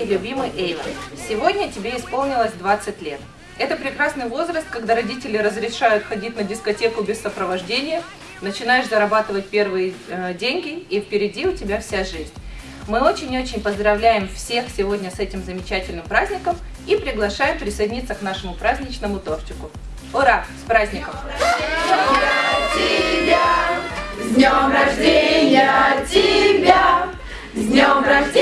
и любимый Эйвен. Сегодня тебе исполнилось 20 лет. Это прекрасный возраст, когда родители разрешают ходить на дискотеку без сопровождения, начинаешь зарабатывать первые э, деньги, и впереди у тебя вся жизнь. Мы очень-очень поздравляем всех сегодня с этим замечательным праздником и приглашаем присоединиться к нашему праздничному тортику. Ура! С праздником! С днем рождения тебя! С днем рождения!